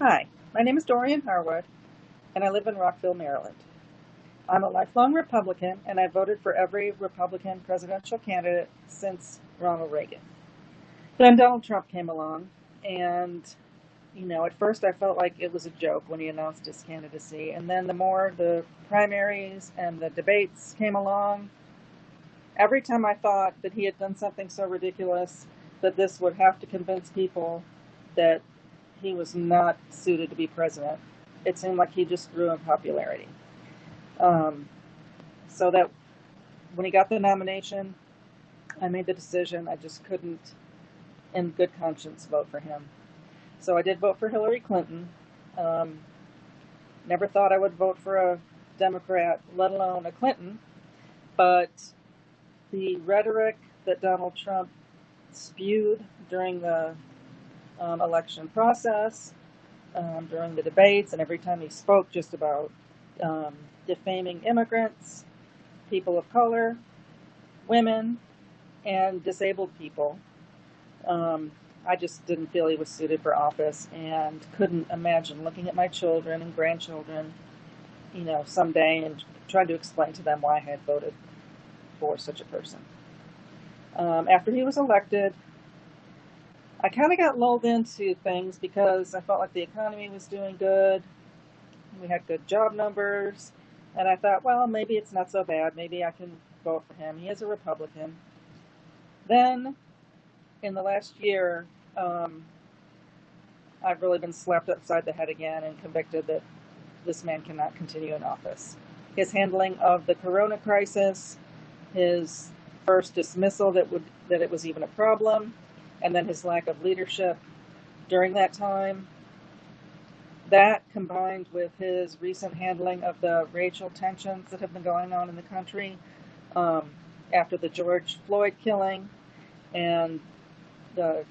Hi, my name is Dorian Harwood, and I live in Rockville, Maryland. I'm a lifelong Republican, and I voted for every Republican presidential candidate since Ronald Reagan. Then Donald Trump came along, and you know, at first I felt like it was a joke when he announced his candidacy, and then the more the primaries and the debates came along, every time I thought that he had done something so ridiculous that this would have to convince people that he was not suited to be president, it seemed like he just grew in popularity. Um, so that when he got the nomination, I made the decision I just couldn't, in good conscience, vote for him. So I did vote for Hillary Clinton. Um, never thought I would vote for a Democrat, let alone a Clinton. But the rhetoric that Donald Trump spewed during the um, election process, um, during the debates, and every time he spoke just about um, defaming immigrants, people of color, women, and disabled people. Um, I just didn't feel he was suited for office and couldn't imagine looking at my children and grandchildren, you know, someday and trying to explain to them why I had voted for such a person. Um, after he was elected, I kind of got lulled into things because I felt like the economy was doing good. We had good job numbers. And I thought, well, maybe it's not so bad. Maybe I can vote for him. He is a Republican. Then, in the last year, um, I've really been slapped upside the head again and convicted that this man cannot continue in office. His handling of the corona crisis, his first dismissal that would that it was even a problem, and then his lack of leadership during that time. That combined with his recent handling of the racial tensions that have been going on in the country um, after the George Floyd killing and the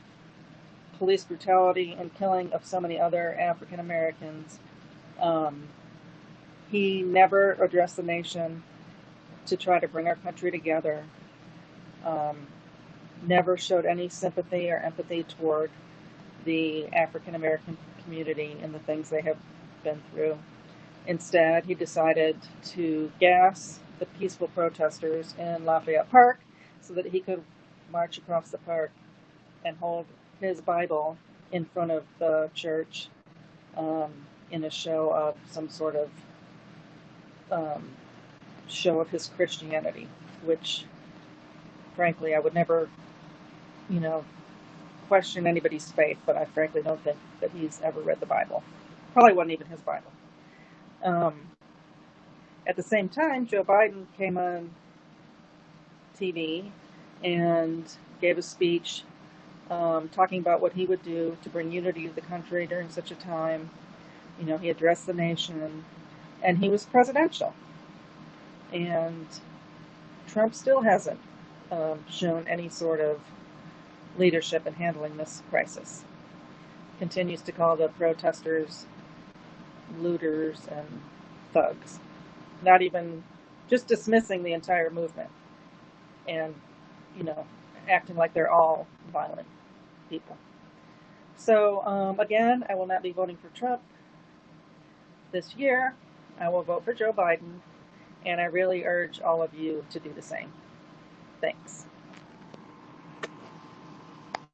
police brutality and killing of so many other African Americans. Um, he never addressed the nation to try to bring our country together. Um, never showed any sympathy or empathy toward the African American community and the things they have been through. Instead, he decided to gas the peaceful protesters in Lafayette Park so that he could march across the park and hold his Bible in front of the church um, in a show of some sort of um, show of his Christianity, which frankly I would never you know, question anybody's faith, but I frankly don't think that he's ever read the Bible. Probably wasn't even his Bible. Um, at the same time, Joe Biden came on TV and gave a speech um, talking about what he would do to bring unity to the country during such a time. You know, he addressed the nation and he was presidential. And Trump still hasn't um, shown any sort of leadership in handling this crisis. Continues to call the protesters looters and thugs, not even just dismissing the entire movement and, you know, acting like they're all violent people. So, um, again, I will not be voting for Trump this year. I will vote for Joe Biden, and I really urge all of you to do the same. Thanks.